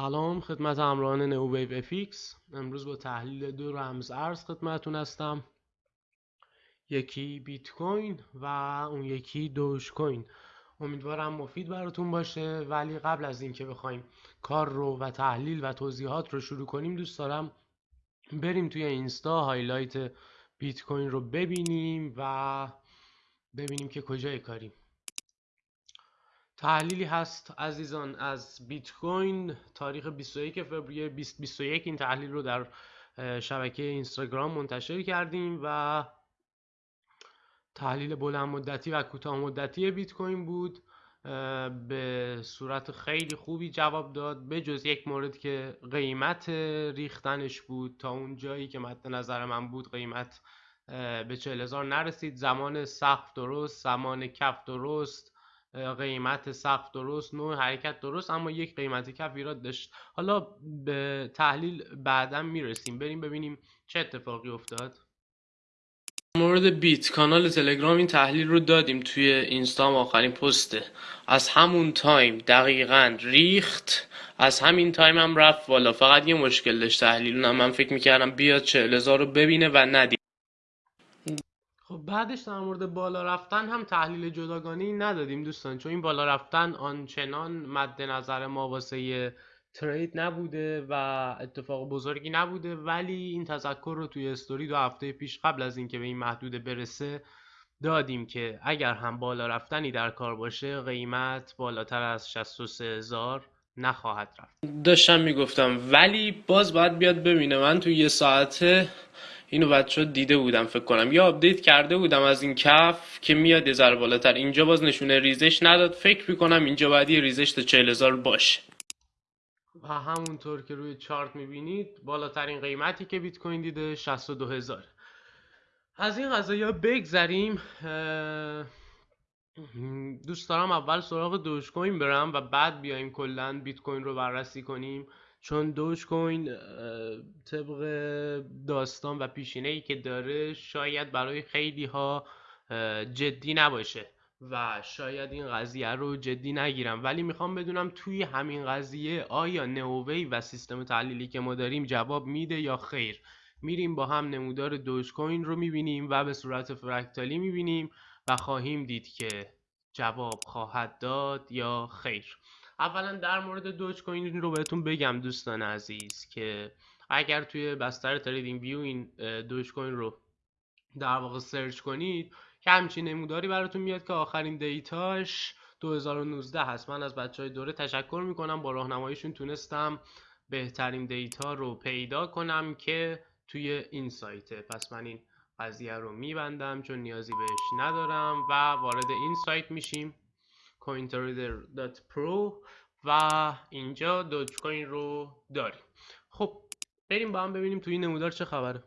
سلام خدمت همراهان New Wave FX. امروز با تحلیل دو رمز ارز خدمتون هستم. یکی بیت کوین و اون یکی دوج کوین. امیدوارم مفید براتون باشه. ولی قبل از اینکه بخوایم کار رو و تحلیل و توضیحات رو شروع کنیم دوست دارم بریم توی اینستا highlight بیت کوین رو ببینیم و ببینیم که کجای کاریم. تحلیلی هست عزیزان از بیت کوین تاریخ 21 فوریه 2021 این تحلیل رو در شبکه اینستاگرام منتشر کردیم و تحلیل بلند مدتی و کوتاه مدتی بیت کوین بود به صورت خیلی خوبی جواب داد به جز یک مورد که قیمت ریختنش بود. تا اون جایی که مد نظر من بود قیمت به 40 هزار نرسید. زمان سقف درست زمان کف درست. قیمت سقف درست نوع حرکت درست اما یک قیمت کف ایراد داشت. حالا به تحلیل بعدا می‌رسیم. بریم ببینیم چه اتفاقی افتاد. مورد بیت. کانال تلگرام این تحلیل رو دادیم توی اینستام آخرین پسته. از همون time دقیقا ریخت. از همین time هم رفت والا فقط یه مشکل داشت تحلیل من فکر می‌کردم بیاد هزار رو ببینه و ندید. خب بعدش در مورد بالا رفتن هم تحلیل جداگانه ندادیم دوستان چون این بالا رفتن آنچنان مد نظر ما واسه ترید نبوده و اتفاق بزرگی نبوده ولی این تذکر رو توی استوری دو هفته پیش قبل از اینکه به این محدوده برسه دادیم که اگر هم بالا رفتنی در کار باشه قیمت بالاتر از 63 هزار نخواهد رفت. داشتم می‌گفتم ولی باز باید بیاد ببینه. من تو یه ساعته اینو بچه دیده بودم فکر کنم. یا update کرده بودم از این کف که میاد یه ذره بالاتر. اینجا باز نشونه ریزش نداد. فکر می‌کنم اینجا باید یه ریزش تا 40 هزار باشه. و همونطور که روی چارت می‌بینید بالاترین قیمتی که بیت کوین دیده 62 هزار. از این قضیه بگذریم. دوست دارم اول سراغ دوج کوین برم و بعد بیایم کلا بیت کوین رو بررسی کنیم. چون دوش کوین طبق داستان و پیشینه ای که داره شاید برای خیلی ها جدی نباشه و شاید این قضیه رو جدی نگیرم. ولی می‌خوام بدونم توی همین قضیه آیا نووی و سیستم تحلیلی که ما داریم جواب میده یا خیر؟ میریم با هم نمودار دوش کوین رو می‌بینیم و به صورت فرکتالی می‌بینیم و خواهیم دید که جواب خواهد داد یا خیر. اولا در مورد دوج کوین رو بهتون بگم دوستان عزیز که اگر توی بستر TradingView این دوج کوین رو در واقع search کنید که همچین نموداری براتون میاد که آخرین data ش 2019 هست. من از بچه های دوره تشکر می‌کنم. با راهنماییشون تونستم بهترین data رو پیدا کنم که توی این سایته. پس من این قضیه رو میبندم چون نیازی بهش ندارم و وارد این سایت میشیم. cointrader.pro و اینجا Dogecoin رو داریم. خب بریم با هم ببینیم توی این نمودار چه خبره.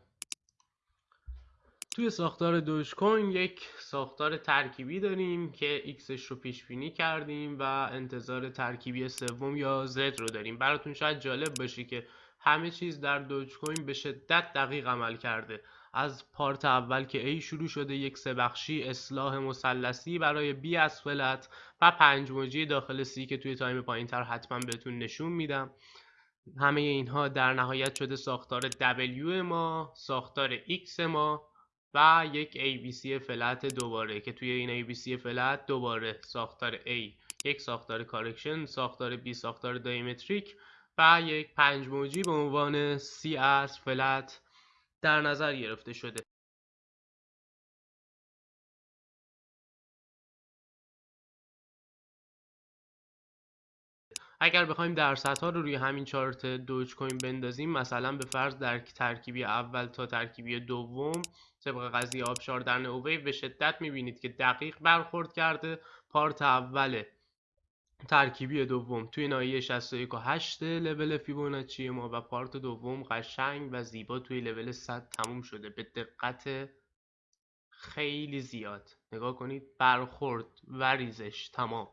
توی ساختار Dogecoin یک ساختار ترکیبی داریم که X ش رو پیش بینی کردیم و انتظار ترکیبی سوم یا Z رو داریم. براتون شاید جالب باشه که همه چیز در Dogecoin به شدت دقیق عمل کرده. از part اول که A شروع شده یک سه بخشی اصلاح مثلثی برای B از flat و پنج موجی داخل C که توی time پایین تر حتما بهتون نشون میدم. همه اینها در نهایت شده ساختار W ما ساختار X ما و یک ABC flat دوباره که توی این ABC flat دوباره ساختار A یک ساختار correction ساختار B ساختار diametric و یک پنج موجی به عنوان C از flat در نظر گرفته شده. اگر بخوایم درصدها رو روی همین چارت دوج کوین بندازیم مثلا به فرض در ترکیبی اول تا ترکیبی دوم طبق قضیه آبشار در نووی به شدت می‌بینید که دقیق برخورد کرده پارت اول ترکیبی دوم توی ناحیه 61 و 8 لول فیبوناچی ما و پارت دوم قشنگ و زیبا توی لول 100 تموم شده. به دقت خیلی زیاد. نگاه کنید برخورد و ریزش تمام.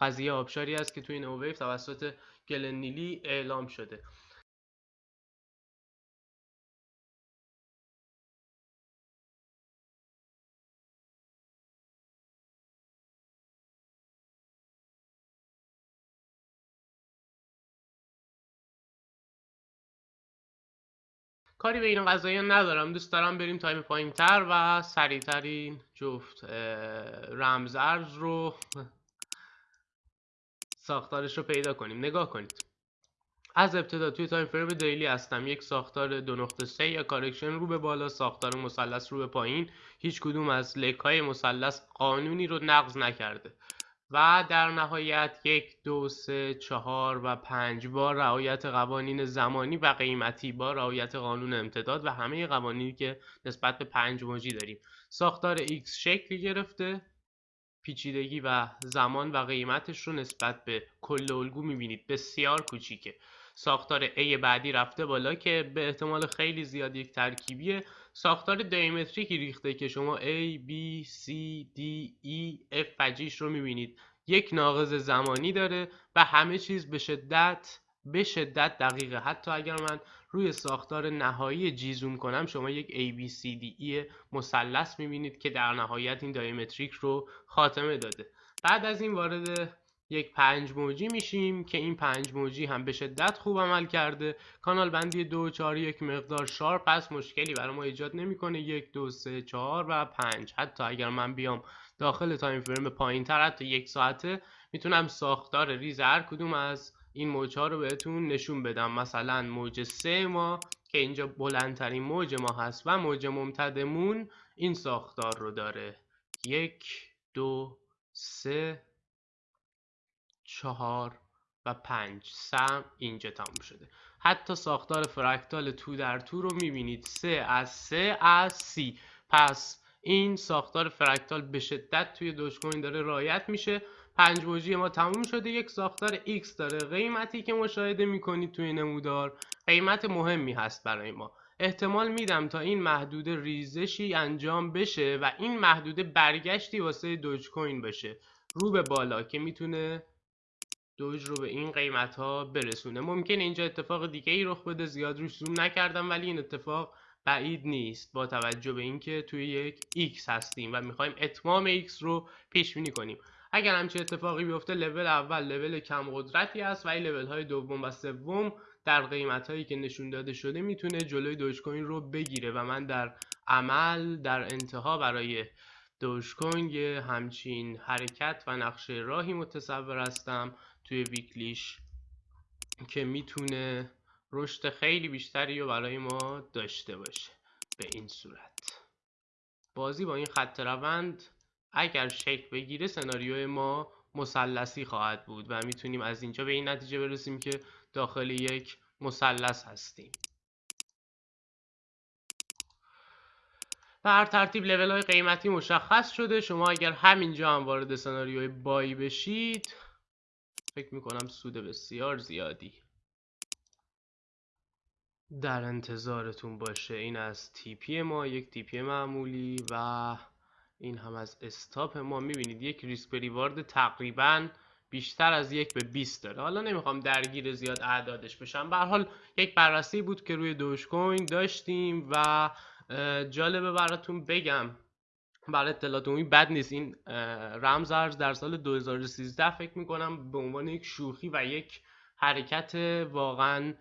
قضیه آبشاری است که توی نوویف توسط گلنیلی اعلام شده. کاری به این قضایی ندارم. دوست دارم بریم تایم پایین تر و سریعترین جفت رمزارز رو ساختارش رو پیدا کنیم. نگاه کنید. از ابتدا توی time frame daily هستم. یک ساختار دو نقطه سه یا correction رو به بالا ساختار مثلث رو به پایین. هیچ کدوم از leg های مثلث قانونی رو نقض نکرده. و در نهایت یک دو سه چهار و پنج با رعایت قوانین زمانی و قیمتی با رعایت قانون امتداد و همه قوانینی که نسبت به پنج موجی داریم. ساختار X شکلی گرفته. پیچیدگی و زمان و قیمتش رو نسبت به کل الگو می‌بینید. بسیار کوچیکه. ساختار A بعدی رفته بالا که به احتمال خیلی زیاد یک ترکیبیه. ساختار دیامتریکی ریخته که شما A, B, C, D, E, F و رو می‌بینید. یک ناقص زمانی داره و همه چیز به شدت به شدت دقیقه. حتی اگر من روی ساختار نهایی G زوم کنم شما یک ABCDE مثلث می‌بینید که در نهایت این diametric رو خاتمه داده. بعد از این وارد یک پنج موجی میشیم که این پنج موجی هم به شدت خوب عمل کرده. کانال بندی دو چهار یک مقدار sharp پس مشکلی برای ما ایجاد نمی‌کنه. یک دو سه چهار و پنج. حتی اگر من بیام داخل time frame پایین تر حتی یک ساعته می‌تونم ساختار ریز هر کدوم از این موج ها رو بهتون نشون بدم. مثلا موج سه ما که اینجا بلندترین موج ما هست و موج ممتدمون این ساختار رو داره. یک دو سه چهار و پنج سم اینجا تموم شده. حتی ساختار fractal تو در تو رو می‌بینید. سه از سه از C. پس این ساختار fractal به شدت توی Dogecoin داره رعایت میشه. پنج موجی ما تموم شده. یک ساختار X داره. قیمتی که مشاهده می‌کنید توی نمودار قیمت مهمی هست برای ما. احتمال میدم تا این محدوده ریزشی انجام بشه و این محدوده برگشتی واسه دوج کوین بشه رو به بالا که می‌تونه دوج رو به این قیمت ها برسونه. ممکن اینجا اتفاق دیگه ای رخ بده زیاد روش زوم نکردم ولی این اتفاق بعید نیست با توجه به اینکه توی یک X هستیم و می‌خوایم اتمام X رو پیش بینی کنیم. اگر همچین اتفاقی بیفته لول اول لول کم قدرتی است و این لول های دوم و سوم در قیمت هایی که نشون داده شده می‌تونه جلوی دوج کوین رو بگیره و من در عمل در انتها برای دوج کوین همچین حرکت و نقشه راهی متصور هستم توی ویکلیش که می‌تونه رشد خیلی بیشتری رو برای ما داشته باشه به این صورت. بازی با این خط روند اگر شکل بگیره سناریوی ما مثلثی خواهد بود و می‌تونیم از اینجا به این نتیجه برسیم که داخل یک مثلث هستیم. هر ترتیب لیول های قیمتی مشخص شده. شما اگر همینجا هم وارد سناریوی بای بشید فکر می‌کنم سود بسیار زیادی در انتظارتون باشه. این از تیپی ما یک تیپی معمولی و این هم از استاپ ما. می‌بینید یک ریسک ریوارد تقریبا بیشتر از یک به 20 داره. حالا نمی‌خوام درگیر زیاد اعدادش بشم. به حال یک بررسی بود که روی دوش کوین داشتیم و جالبه براتون بگم. برای اطلاعات عمومی بد نیست. این رمز ارز در سال 2013 فکر می‌کنم به عنوان یک شوخی و یک حرکت واقعا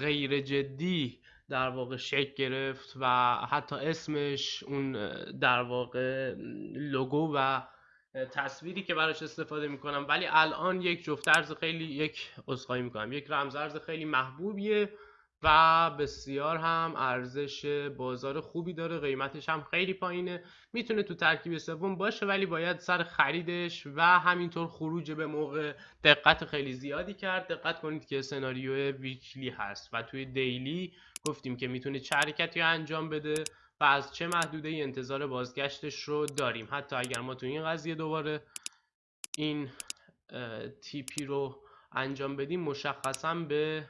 غیر جدی در واقع شکل گرفت و حتی اسمش اون در واقع لوگو و تصویری که براش استفاده می‌کنم. ولی الان یک جفت ارز خیلی یک اسخایی می‌کنم. یک رمز ارز خیلی محبوبیه. و بسیار هم ارزش بازار خوبی داره قیمتش هم خیلی پایینه. می‌تونه تو ترکیب سوم باشه ولی باید سر خریدش و همینطور خروج به موقع دقت خیلی زیادی کرد. دقت کنید که سناریو ویکلی هست و توی دیلی گفتیم که می‌تونه چه حرکتی انجام بده و از چه محدوده ای انتظار بازگشتش رو داریم. حتی اگر ما تو این قضیه دوباره این تیپی رو انجام بدیم مشخصا به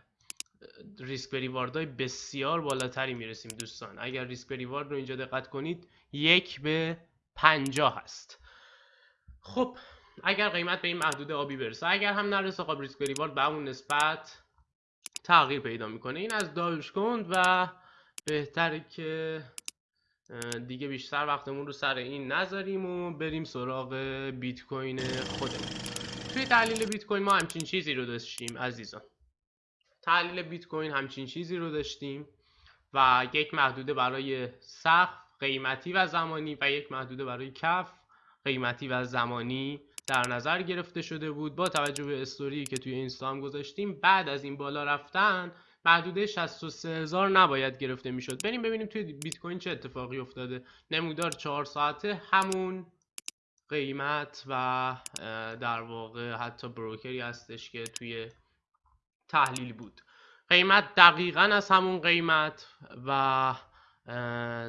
ریسک های بسیار بالاتری می‌رسیم دوستان. اگر ریسک ریوارد رو اینجا دقت کنید یک به پنجاه هست. خب اگر قیمت به این محدوده آبی برسه اگر هم نرسه خب ریسک ریوارد به اون نسبت تغییر پیدا می‌کنه. این از داش کند و بهتره که دیگه بیشتر وقتمون رو سر این نذاریم و بریم سراغ بیت کوین خودمون. توی تحلیل بیت کوین ما همچین چیزی رو داشتیم عزیزان. تحلیل بیت کوین همچین چیزی رو داشتیم و یک محدوده برای سقف قیمتی و زمانی و یک محدوده برای کف قیمتی و زمانی در نظر گرفته شده بود. با توجه به استوری که توی اینستا هم گذاشتیم بعد از این بالا رفتن محدوده 63 هزار نباید گرفته می‌شد. بریم ببینیم توی بیت کوین چه اتفاقی افتاده. نمودار 4 ساعته همون قیمت و در واقع حتی بروکری هستش که توی تحلیل بود. قیمت دقیقا از همون قیمت و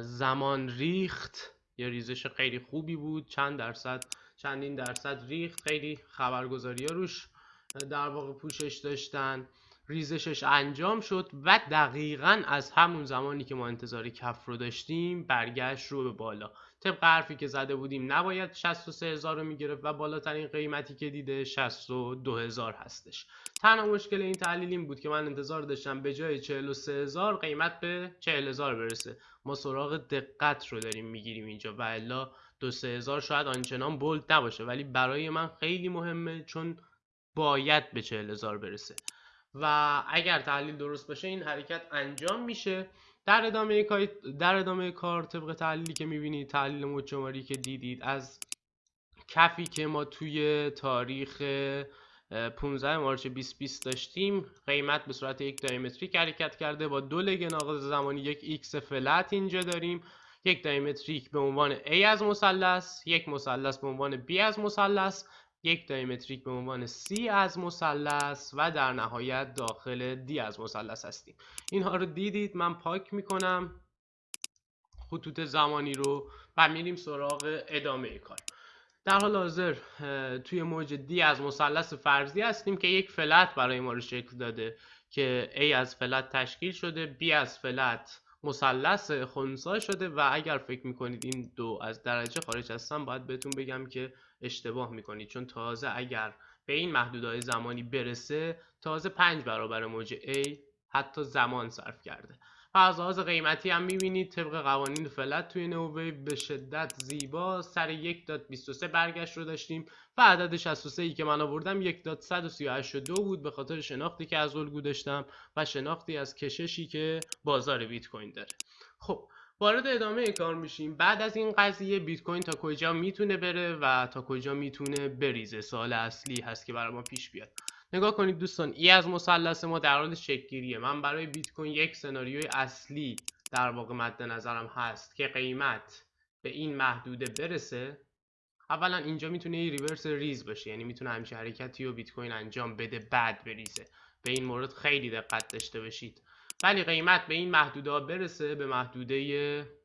زمان ریخت. یه ریزش خیلی خوبی بود. چند درصد چندین درصد ریخت. خیلی خبرگزاری ها روش در واقع پوشش داشتن. ریزشش انجام شد و دقیقا از همون زمانی که ما انتظار کف رو داشتیم برگشت رو به بالا. طبق حرفی که زده بودیم نباید 63 هزار رو می‌گرفت و بالاترین قیمتی که دیده 62 هزار هستش. تنها مشکل این تحلیل این بود که من انتظار داشتم به جای 43 هزار قیمت به 40 هزار برسه. ما سراغ دقت رو داریم می‌گیریم اینجا و الا دو سه هزار شاید آنچنان بولد نباشه ولی برای من خیلی مهمه چون باید به 40 هزار برسه. و اگر تحلیل درست باشه این حرکت انجام میشه. در ادامه کار در ادامه کار طبق تحلیلی که می‌بینید تحلیل مجماری که دیدید از کفی که ما توی تاریخ 15 March 2020 داشتیم قیمت به صورت یک diametric حرکت کرده با دو leg ناقص زمانی یک X flat اینجا داریم. یک diametric به عنوان A از مثلث یک مثلث به عنوان B از مثلث. یک دایمتریک به عنوان C از مثلث و در نهایت داخل D از مثلث هستیم. اینها رو دیدید من پاک می‌کنم. خطوط زمانی رو و میریم سراغ ادامه کار. در حال حاضر توی موج دی از مثلث فرضی هستیم که یک فلت برای ما رو شکل داده که A از فلت تشکیل شده B از فلت مثلث خونسا شده و اگر فکر می‌کنید این دو از درجه خارج هستن باید بهتون بگم که اشتباه می‌کنید. چون تازه اگر به این محدودهای زمانی برسه تازه پنج برابر موج A حتی زمان صرف کرده. و از قیمتی هم می‌بینید. طبق قوانین فلت توی نووی به شدت زیبا. سر یک داد 23 برگشت رو داشتیم و عدد 63 ای که من آوردم یک داد 138 دو بود به خاطر شناختی که از الگو داشتم و شناختی از کششی که بازار بیت کوین داره. خب وارد ادامه کار میشیم. بعد از این قضیه بیت کوین تا کجا می‌تونه بره و تا کجا می‌تونه بریزه؟ سال اصلی هست که برای ما پیش بیاد. نگاه کنید دوستان ای از مثلث ما در حال شکلگیریه من برای بیت کوین یک سناریوی اصلی در واقع مد نظرم هست که قیمت به این محدوده برسه. اولا اینجا می‌تونه یه ریورس ریز باشه یعنی می‌تونه همچین حرکتی رو بیت کوین انجام بده بعد بریزه. به این مورد خیلی دقت داشته باشید. ولی قیمت به این محدوده برسه به محدوده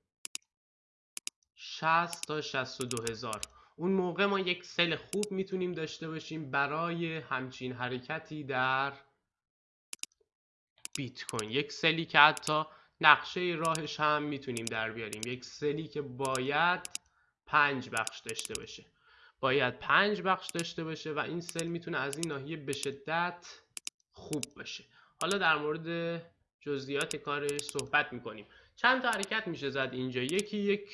60 تا 62 هزار. اون موقع ما یک سل خوب می‌تونیم داشته باشیم برای همچین حرکتی در بیت کوین. یک سلی که حتی نقشه راهش هم می‌تونیم در بیاریم. یک سلی که باید پنج بخش داشته باشه. باید پنج بخش داشته باشه و این سل می‌تونه از این ناحیه به شدت خوب باشه. حالا در مورد جزئیات کارش صحبت می‌کنیم. چند تا حرکت میشه زد اینجا. یکی یک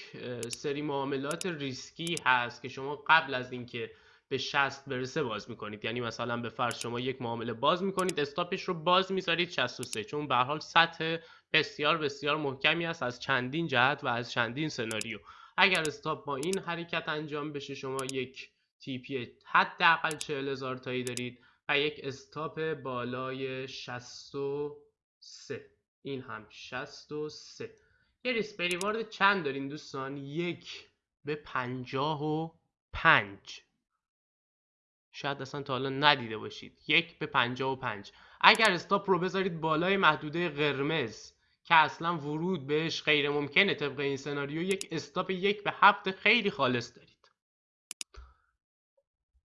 سری معاملات ریسکی هست که شما قبل از اینکه به 60 برسه باز می‌کنید. یعنی مثلا به فرض شما یک معامله باز می‌کنید استاپش رو باز می‌ذارید 63 چون به حال سطح بسیار بسیار محکمی است از چندین جهت و از چندین سناریو. اگر استاپ با این حرکت انجام بشه شما یک تیپی حداقل 40 هزار تایی دارید و یک استاپ بالای 63 این هم 63 یه ریسک ریوارد چند دارین دوستان؟ یک به پنجاه و پنج. شاید اصلا تا حالا ندیده باشید. یک به پنجاه و پنج. اگر استاپ رو بذارید بالای محدوده قرمز که اصلا ورود بهش غیر ممکنه طبق این سناریو یک استاپ یک به هفت خیلی خالص دارید.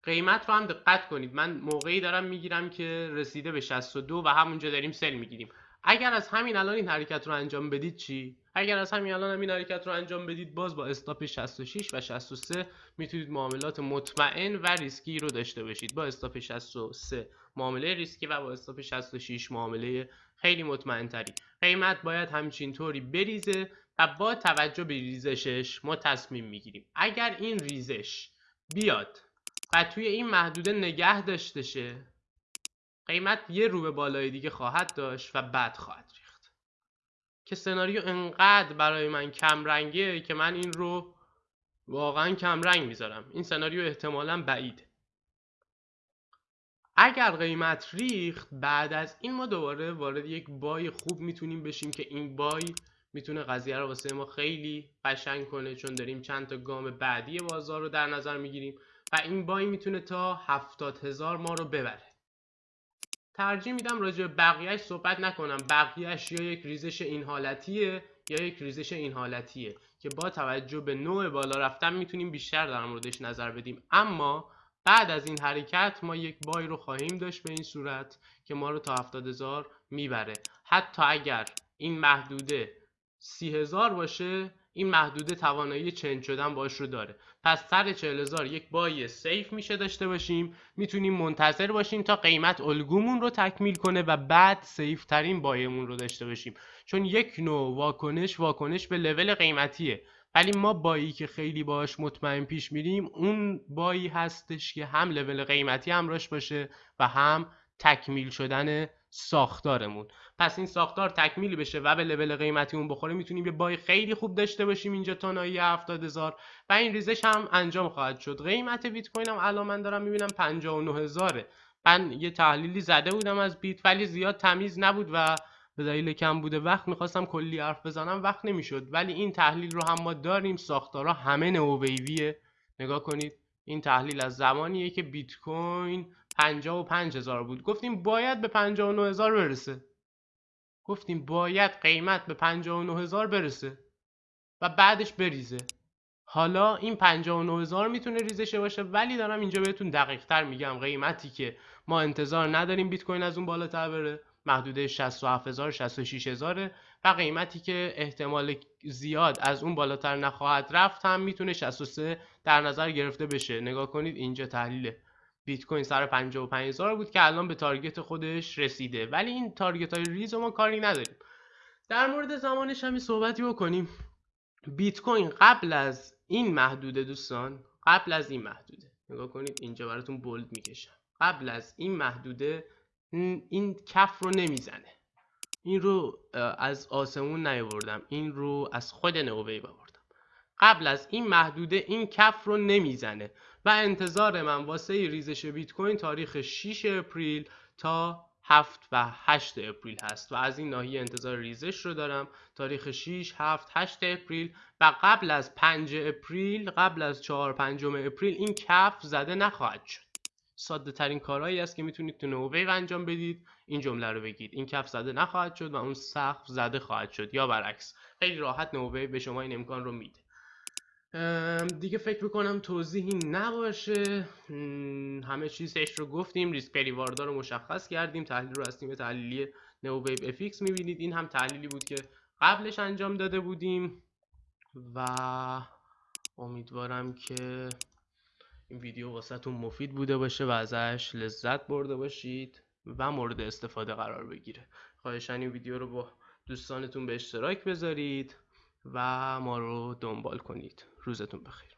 قیمت رو هم دقت کنید. من موقعی دارم می‌گیرم که رسیده به 62 و همونجا داریم sell می‌گیریم. اگر از همین الان این حرکت رو انجام بدید چی؟ اگر از همین الان همین حرکت رو انجام بدید باز با stop 66 و 63 می‌تونید معاملات مطمئن و ریسکی رو داشته باشید. با stop 63 معامله ریسکی و با stop 66 معامله خیلی مطمئن تری قیمت باید همچین طوری بریزه و با توجه به ریزشش ما تصمیم می‌گیریم. اگر این ریزش بیاد و توی این محدوده نگه داشته شه قیمت یه رو به بالای دیگه خواهد داشت و بعد خواهد ریخت. که سناریو انقدر برای من کم رنگه که من این رو واقعا کم رنگ می‌ذارم. این سناریو احتمالا بعیده. اگر قیمت ریخت بعد از این ما دوباره وارد یک بای خوب می‌تونیم بشیم که این بای می‌تونه قضیه رو واسه ما خیلی قشنگ کنه چون داریم چند تا گام بعدی بازار رو در نظر می‌گیریم و این بای می‌تونه تا هفتاد هزار ما رو ببره. ترجیح میدم راجع به بقیهش صحبت نکنم. بقیهش یا یک ریزش این حالتیه یا یک ریزش این حالتیه که با توجه به نوع بالا رفتن می‌تونیم بیشتر در موردش نظر بدیم. اما بعد از این حرکت ما یک بای رو خواهیم داشت به این صورت که ما رو تا هفتاد هزار می‌بره. حتی اگر این محدوده سی هزار باشه این محدوده توانایی چنج شدن باش رو داره. پس سر چهل هزار یک بای سیف میشه داشته باشیم. می‌تونیم منتظر باشیم تا قیمت الگومون رو تکمیل کنه و بعد سیف ترین بایمون رو داشته باشیم. چون یک نوع واکنش واکنش به لول قیمتیه. ولی ما بایی که خیلی باش مطمئن پیش میریم اون بایی هستش که هم لول قیمتی همراش باشه و هم تکمیل شدن ساختارمون. پس این ساختار تکمیل بشه و به لول قیمتی اون بخوره می‌تونیم یه بای خیلی خوب داشته باشیم اینجا تا نایی هزار. و این ریزش هم انجام خواهد شد. قیمت بیت کوین هم الان من دارم می‌بینم 59 هزاره. من یه تحلیلی زده بودم از بیت ولی زیاد تمیز نبود و به دلیل کم بوده وقت می‌خواستم کلی حرف بزنم وقت نمی‌شد. ولی این تحلیل رو هم ما داریم ساختارها همه نوویویه نگاه کنید این تحلیل از زمانیه که بیت کوین 55 هزار بود. گفتیم باید به 59 هزار برسه. گفتیم باید قیمت به 59 هزار برسه و بعدش بریزه. حالا این 59 هزار می‌تونه ریزشه باشه ولی دارم اینجا بهتون دقیق تر میگم قیمتی که ما انتظار نداریم بیت کوین از اون بالاتر بره. محدوده 67000 66000 و قیمتی که احتمال زیاد از اون بالاتر نخواهد رفت هم می‌تونه 63 در نظر گرفته بشه. نگاه کنید اینجا تحلیل بیت کوین سر 55000 بود که الان به تارگت خودش رسیده. ولی این تارگت های ریز ما کاری نداریم. در مورد زمانش هم صحبتی بکنیم. بیت کوین قبل از این محدوده دوستان قبل از این محدوده. نگاه کنید اینجا براتون بولد می‌کشم. قبل از این محدوده این کف رو نمی‌زنه. این رو از آسمون نیاوردم. این رو از خود نووی آوردم قبل از این محدوده این کف رو نمی‌زنه و انتظار من واسه ریزش بیت کوین تاریخ 6 اپریل تا 7 و 8 April هست و از این ناحیه انتظار ریزش رو دارم. تاریخ 6 7 8 April و قبل از 5 April قبل از 4 5 April این کف زده نخواهد شد. ساده ترین کارهایی است که می‌تونید تو NeoWave انجام بدید. این جمله رو بگید. این کف زده نخواهد شد و اون سقف زده خواهد شد یا برعکس. خیلی راحت NeoWave به شما این امکان رو میده. دیگه فکر می‌کنم توضیحی نباشه. همه چیزش رو گفتیم ریسک پریواردا رو مشخص کردیم تحلیل رو از تیم تحلیلی نوویو افیکس می‌بینید. این هم تحلیلی بود که قبلش انجام داده بودیم و امیدوارم که این ویدیو واسهتون مفید بوده باشه و ازش لذت برده باشید و مورد استفاده قرار بگیره. خواهشن این ویدیو رو با دوستانتون به اشتراک بذارید و ما رو دنبال کنید. روزتون بخیر.